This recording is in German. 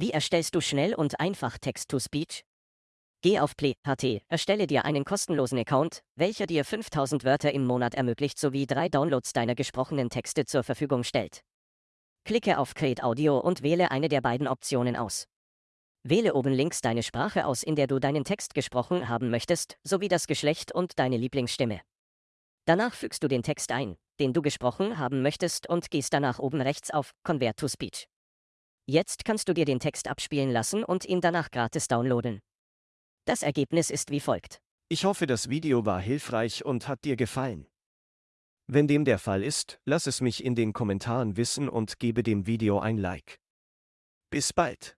Wie erstellst du schnell und einfach Text-to-Speech? Geh auf Play.ht, erstelle dir einen kostenlosen Account, welcher dir 5000 Wörter im Monat ermöglicht sowie drei Downloads deiner gesprochenen Texte zur Verfügung stellt. Klicke auf Create Audio und wähle eine der beiden Optionen aus. Wähle oben links deine Sprache aus, in der du deinen Text gesprochen haben möchtest, sowie das Geschlecht und deine Lieblingsstimme. Danach fügst du den Text ein, den du gesprochen haben möchtest und gehst danach oben rechts auf Convert to Speech. Jetzt kannst du dir den Text abspielen lassen und ihn danach gratis downloaden. Das Ergebnis ist wie folgt. Ich hoffe, das Video war hilfreich und hat dir gefallen. Wenn dem der Fall ist, lass es mich in den Kommentaren wissen und gebe dem Video ein Like. Bis bald.